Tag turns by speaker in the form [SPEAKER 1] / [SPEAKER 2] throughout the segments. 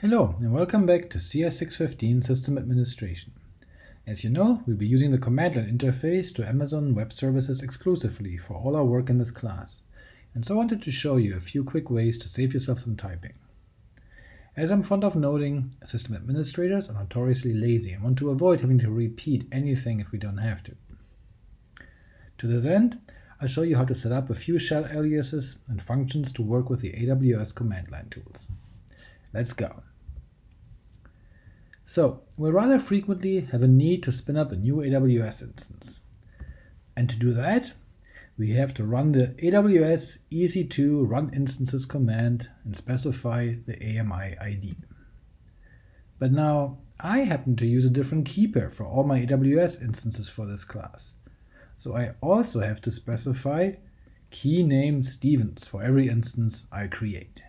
[SPEAKER 1] Hello, and welcome back to CS615 System Administration. As you know, we'll be using the command line interface to Amazon Web Services exclusively for all our work in this class, and so I wanted to show you a few quick ways to save yourself some typing. As I'm fond of noting, system administrators are notoriously lazy and want to avoid having to repeat anything if we don't have to. To this end, I'll show you how to set up a few shell aliases and functions to work with the AWS command line tools. Let's go. So, we'll rather frequently have a need to spin up a new AWS instance. And to do that, we have to run the AWS EC2 run instances command and specify the AMI ID. But now, I happen to use a different key pair for all my AWS instances for this class, so I also have to specify key name Stevens for every instance I create.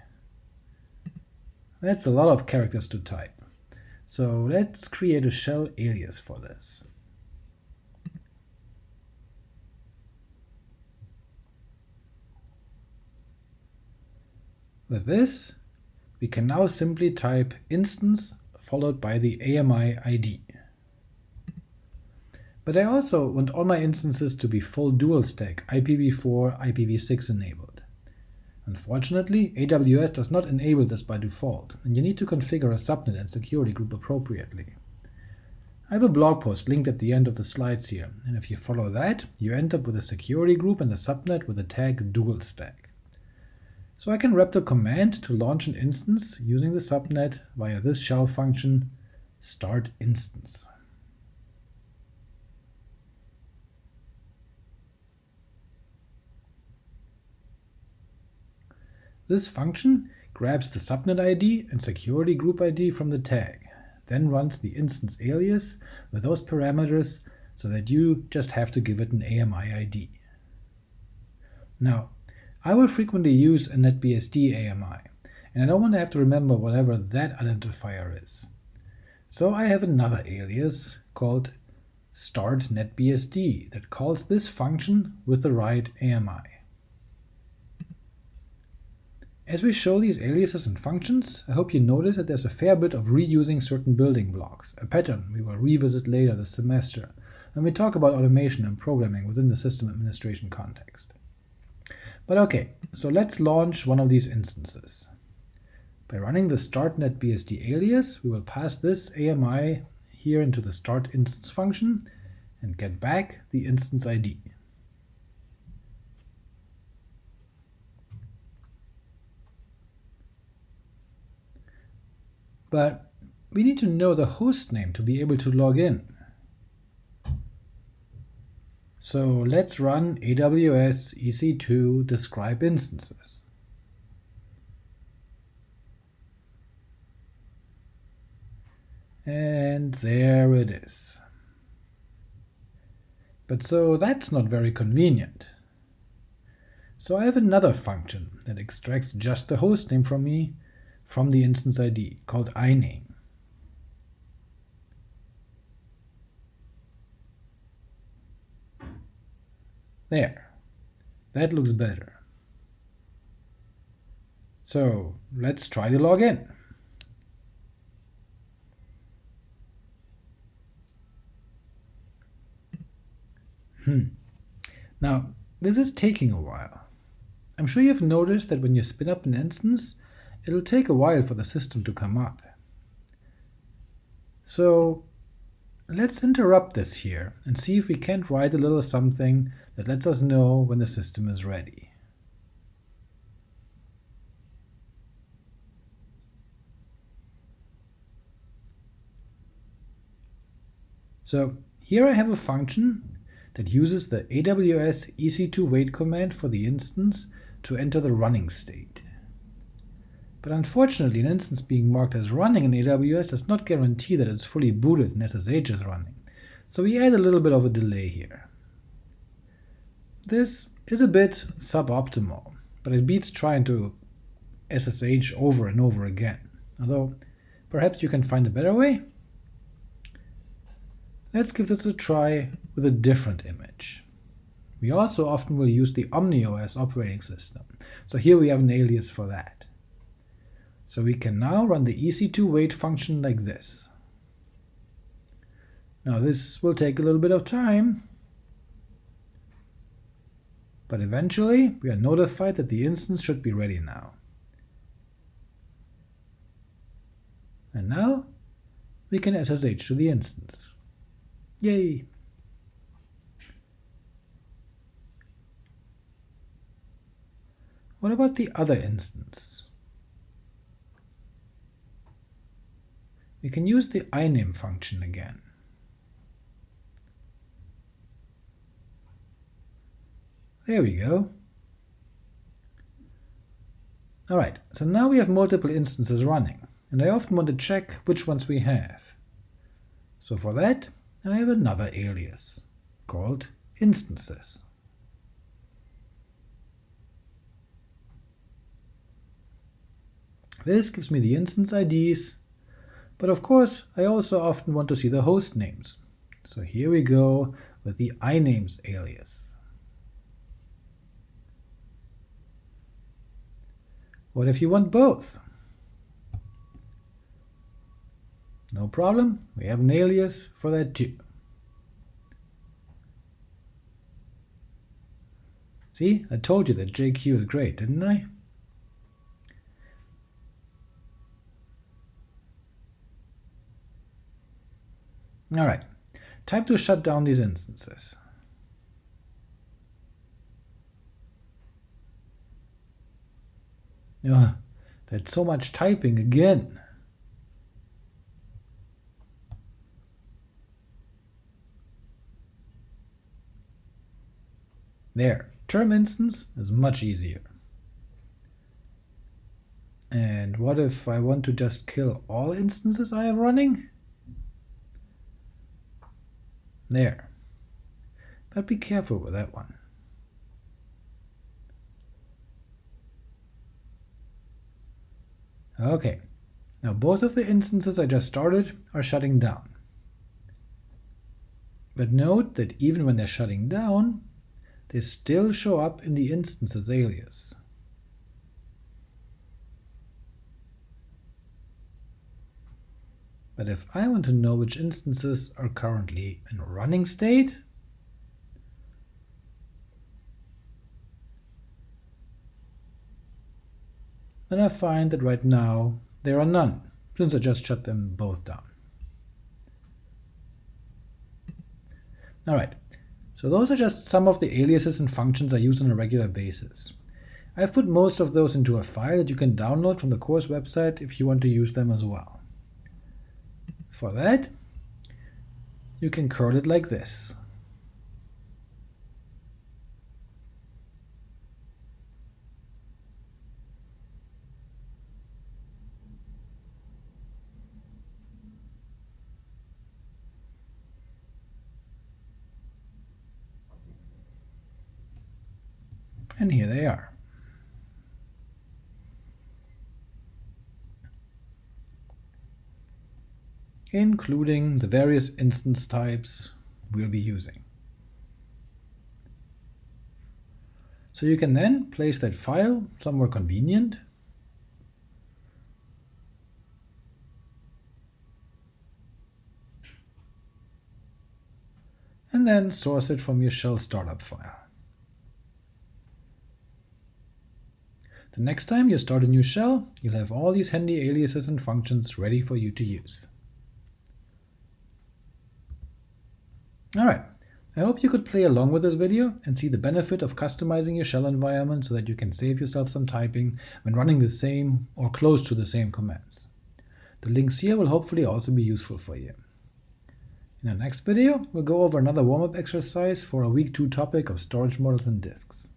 [SPEAKER 1] That's a lot of characters to type. So let's create a shell alias for this. With this, we can now simply type instance followed by the AMI ID. But I also want all my instances to be full dual stack IPv4, IPv6 enabled. Unfortunately, AWS does not enable this by default, and you need to configure a subnet and security group appropriately. I have a blog post linked at the end of the slides here, and if you follow that, you end up with a security group and a subnet with the tag dual stack. So I can wrap the command to launch an instance using the subnet via this shell function start instance. This function grabs the subnet ID and security group ID from the tag, then runs the instance alias with those parameters so that you just have to give it an AMI ID. Now, I will frequently use a NetBSD AMI, and I don't want to have to remember whatever that identifier is. So I have another alias called start NetBSD that calls this function with the right AMI. As we show these aliases and functions, I hope you notice that there's a fair bit of reusing certain building blocks, a pattern we will revisit later this semester when we talk about automation and programming within the system administration context. But ok, so let's launch one of these instances. By running the start NetBSD alias, we will pass this AMI here into the start instance function and get back the instance ID. But we need to know the host name to be able to log in. So let's run AWS EC2 describe instances. And there it is. But so that's not very convenient. So I have another function that extracts just the host name from me from the instance ID called iname. There. That looks better. So let's try the login. Hmm. Now, this is taking a while. I'm sure you've noticed that when you spin up an instance, it'll take a while for the system to come up. So let's interrupt this here and see if we can't write a little something that lets us know when the system is ready. So here I have a function that uses the AWS EC2 wait command for the instance to enter the running state. But unfortunately, an instance being marked as running in AWS does not guarantee that it's fully booted and SSH is running, so we add a little bit of a delay here. This is a bit suboptimal, but it beats trying to SSH over and over again, although perhaps you can find a better way? Let's give this a try with a different image. We also often will use the OmniOS operating system, so here we have an alias for that. So we can now run the ec2 wait function like this. Now this will take a little bit of time, but eventually we are notified that the instance should be ready now. And now we can SSH to the instance. Yay! What about the other instance? We can use the iname function again. There we go. Alright, so now we have multiple instances running, and I often want to check which ones we have. So for that, I have another alias, called instances. This gives me the instance IDs, but of course I also often want to see the host names. So here we go with the inames alias. What if you want both? No problem, we have an alias for that too. See, I told you that JQ is great, didn't I? Alright, time to shut down these instances. Ugh, that's so much typing again. There, term instance is much easier. And what if I want to just kill all instances I have running? There. But be careful with that one. Okay, now both of the instances I just started are shutting down. But note that even when they're shutting down, they still show up in the instances alias. But if I want to know which instances are currently in running state, then I find that right now there are none, since I just shut them both down. Alright, so those are just some of the aliases and functions I use on a regular basis. I've put most of those into a file that you can download from the course website if you want to use them as well. For that, you can curl it like this. and here they are. Including the various instance types we'll be using. So you can then place that file somewhere convenient and then source it from your shell startup file. The next time you start a new shell, you'll have all these handy aliases and functions ready for you to use. Alright, I hope you could play along with this video and see the benefit of customizing your shell environment so that you can save yourself some typing when running the same or close to the same commands. The links here will hopefully also be useful for you. In the next video, we'll go over another warm-up exercise for a week 2 topic of storage models and disks.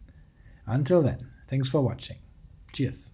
[SPEAKER 1] Until then, thanks for watching. Cheers.